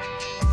you